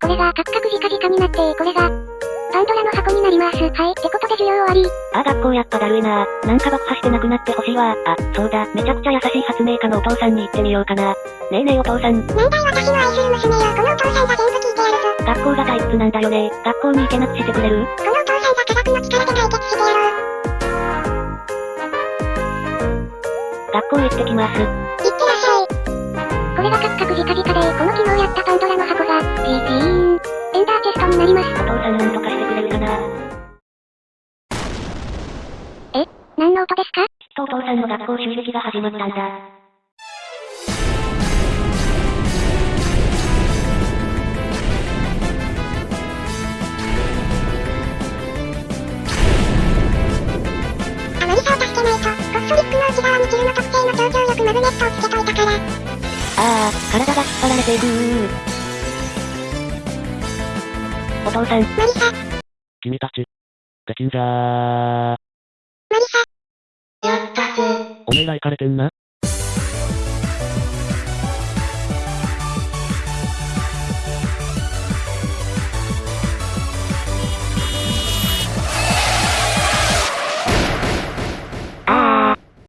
これがカクカクジカジカになって、これが、パンドラの箱になります。はい。ってことで授業終わり。ああ学校やっぱだるいななんか爆破してなくなってほしいわあ、そうだ、めちゃくちゃ優しい発明家のお父さんに行ってみようかな。ねえねえお父さん。年代私の愛する娘よ。このお父さんが全部聞いてやるぞ。学校が退屈なんだよね。学校に行けなくしてくれる？このお父さんが科学の力で解決してやろう。学校行ってきます。いってらっしゃい。これがカクカクジカジカで、この昨日やったパンドラの箱が、ピーピーン。エンダーチェストになります。お父さんなんとかしてくれるかな何の音ですか？きっとお父さんの学校襲撃が始まったんだ。あまりさを助けないと、コッソリックの内側にキルの特定の超強力マグネットをつけといたから。ああ、体が引っ張られているお父さん、マリサ、君たち、できんじゃー。マリサ。やったぜ。おめえら行かれてんな